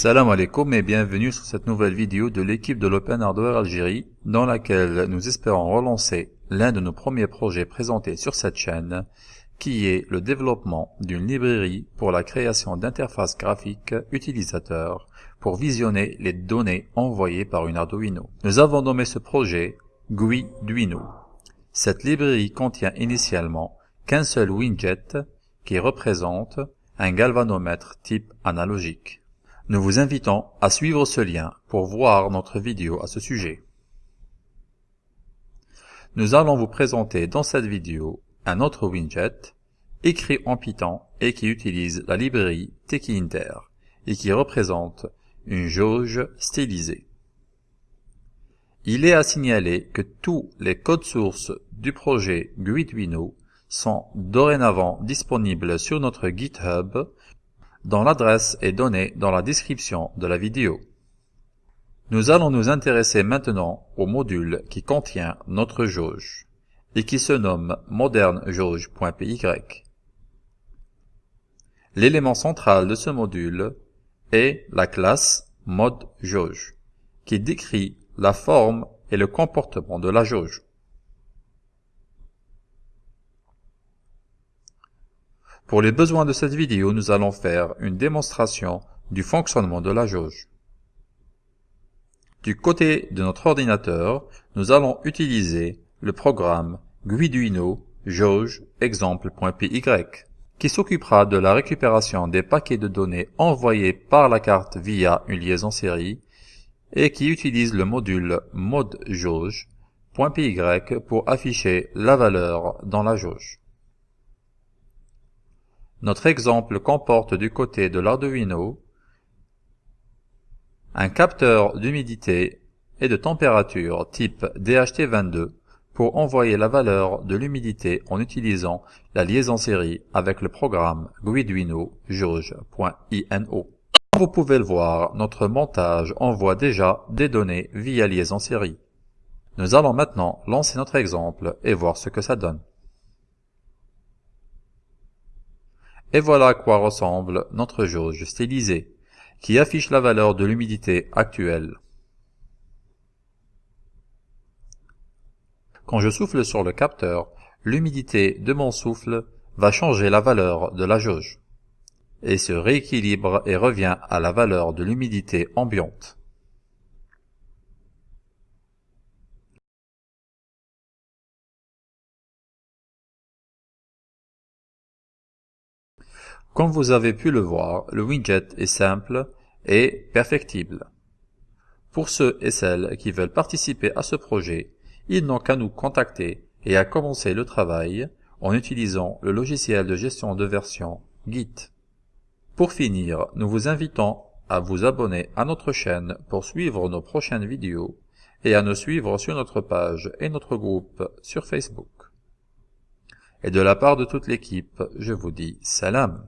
Salam alaikum et bienvenue sur cette nouvelle vidéo de l'équipe de l'Open Hardware Algérie dans laquelle nous espérons relancer l'un de nos premiers projets présentés sur cette chaîne qui est le développement d'une librairie pour la création d'interfaces graphiques utilisateurs pour visionner les données envoyées par une Arduino. Nous avons nommé ce projet GUI Duino. Cette librairie contient initialement qu'un seul widget qui représente un galvanomètre type analogique. Nous vous invitons à suivre ce lien pour voir notre vidéo à ce sujet. Nous allons vous présenter dans cette vidéo un autre widget écrit en Python et qui utilise la librairie Tekinter et qui représente une jauge stylisée. Il est à signaler que tous les codes sources du projet Guiduino sont dorénavant disponibles sur notre GitHub dont l'adresse est donnée dans la description de la vidéo. Nous allons nous intéresser maintenant au module qui contient notre jauge et qui se nomme modernejauge.py. L'élément central de ce module est la classe modeJauge qui décrit la forme et le comportement de la jauge. Pour les besoins de cette vidéo, nous allons faire une démonstration du fonctionnement de la jauge. Du côté de notre ordinateur, nous allons utiliser le programme Guiduino jauge qui s'occupera de la récupération des paquets de données envoyés par la carte via une liaison série et qui utilise le module modejauge.py pour afficher la valeur dans la jauge. Notre exemple comporte du côté de l'Arduino un capteur d'humidité et de température type DHT22 pour envoyer la valeur de l'humidité en utilisant la liaison série avec le programme Guiduino jauge.ino. Comme vous pouvez le voir, notre montage envoie déjà des données via liaison série. Nous allons maintenant lancer notre exemple et voir ce que ça donne. Et voilà à quoi ressemble notre jauge stylisée, qui affiche la valeur de l'humidité actuelle. Quand je souffle sur le capteur, l'humidité de mon souffle va changer la valeur de la jauge et se rééquilibre et revient à la valeur de l'humidité ambiante. Comme vous avez pu le voir, le widget est simple et perfectible. Pour ceux et celles qui veulent participer à ce projet, ils n'ont qu'à nous contacter et à commencer le travail en utilisant le logiciel de gestion de version Git. Pour finir, nous vous invitons à vous abonner à notre chaîne pour suivre nos prochaines vidéos et à nous suivre sur notre page et notre groupe sur Facebook. Et de la part de toute l'équipe, je vous dis salam.